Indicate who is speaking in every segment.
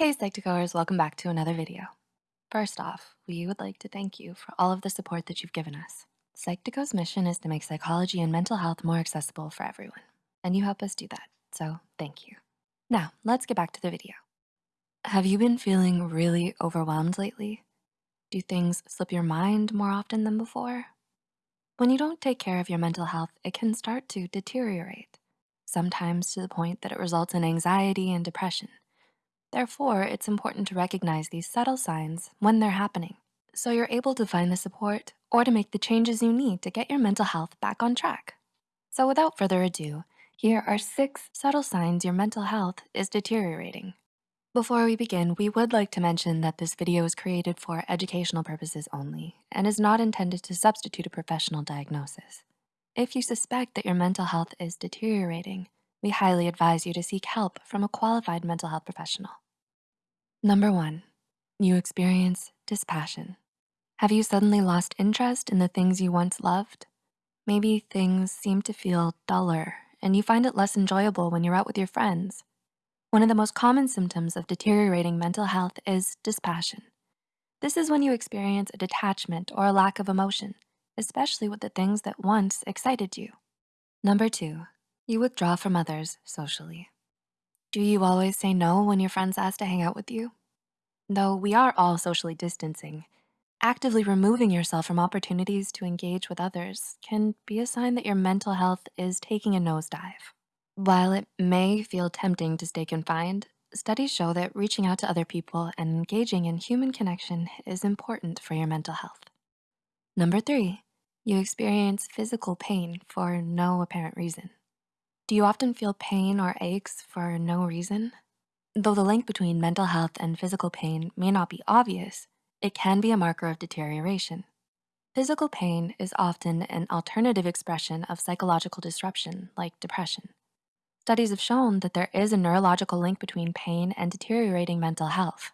Speaker 1: Hey Psych2Goers, welcome back to another video. First off, we would like to thank you for all of the support that you've given us. Psych2Go's mission is to make psychology and mental health more accessible for everyone, and you help us do that, so thank you. Now, let's get back to the video. Have you been feeling really overwhelmed lately? Do things slip your mind more often than before? When you don't take care of your mental health, it can start to deteriorate, sometimes to the point that it results in anxiety and depression. Therefore, it's important to recognize these subtle signs when they're happening so you're able to find the support or to make the changes you need to get your mental health back on track. So without further ado, here are six subtle signs your mental health is deteriorating. Before we begin, we would like to mention that this video is created for educational purposes only and is not intended to substitute a professional diagnosis. If you suspect that your mental health is deteriorating, we highly advise you to seek help from a qualified mental health professional. Number one, you experience dispassion. Have you suddenly lost interest in the things you once loved? Maybe things seem to feel duller and you find it less enjoyable when you're out with your friends. One of the most common symptoms of deteriorating mental health is dispassion. This is when you experience a detachment or a lack of emotion, especially with the things that once excited you. Number two, you withdraw from others socially. Do you always say no when your friends ask to hang out with you? Though we are all socially distancing, actively removing yourself from opportunities to engage with others can be a sign that your mental health is taking a nosedive. While it may feel tempting to stay confined, studies show that reaching out to other people and engaging in human connection is important for your mental health. Number three, you experience physical pain for no apparent reason. Do you often feel pain or aches for no reason? Though the link between mental health and physical pain may not be obvious, it can be a marker of deterioration. Physical pain is often an alternative expression of psychological disruption like depression. Studies have shown that there is a neurological link between pain and deteriorating mental health.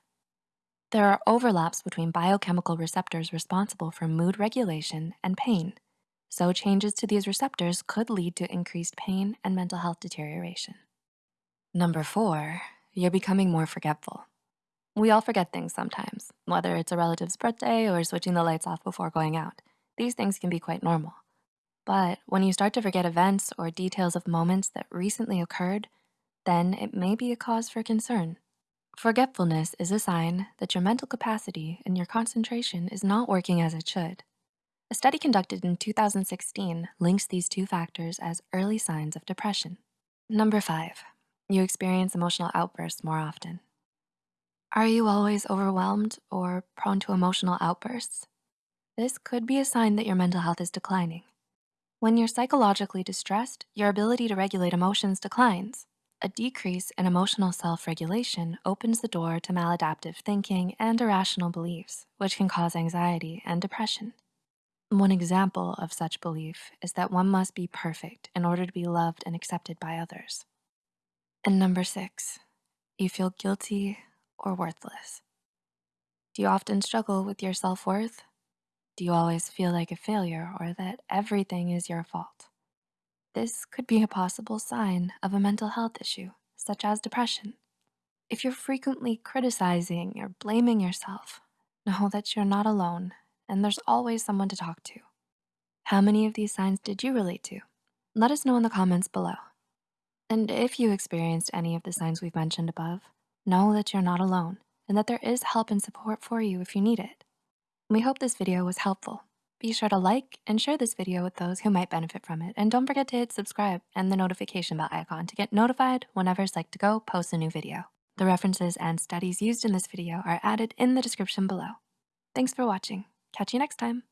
Speaker 1: There are overlaps between biochemical receptors responsible for mood regulation and pain. So changes to these receptors could lead to increased pain and mental health deterioration. Number four, you're becoming more forgetful. We all forget things sometimes, whether it's a relative's birthday or switching the lights off before going out. These things can be quite normal. But when you start to forget events or details of moments that recently occurred, then it may be a cause for concern. Forgetfulness is a sign that your mental capacity and your concentration is not working as it should. A study conducted in 2016 links these two factors as early signs of depression. Number five, you experience emotional outbursts more often. Are you always overwhelmed or prone to emotional outbursts? This could be a sign that your mental health is declining. When you're psychologically distressed, your ability to regulate emotions declines. A decrease in emotional self-regulation opens the door to maladaptive thinking and irrational beliefs, which can cause anxiety and depression. One example of such belief is that one must be perfect in order to be loved and accepted by others. And number six, you feel guilty or worthless. Do you often struggle with your self-worth? Do you always feel like a failure or that everything is your fault? This could be a possible sign of a mental health issue, such as depression. If you're frequently criticizing or blaming yourself, know that you're not alone and there's always someone to talk to. How many of these signs did you relate to? Let us know in the comments below. And if you experienced any of the signs we've mentioned above, know that you're not alone and that there is help and support for you if you need it. We hope this video was helpful. Be sure to like and share this video with those who might benefit from it. And don't forget to hit subscribe and the notification bell icon to get notified whenever Psych2Go posts a new video. The references and studies used in this video are added in the description below. Thanks for watching. Catch you next time.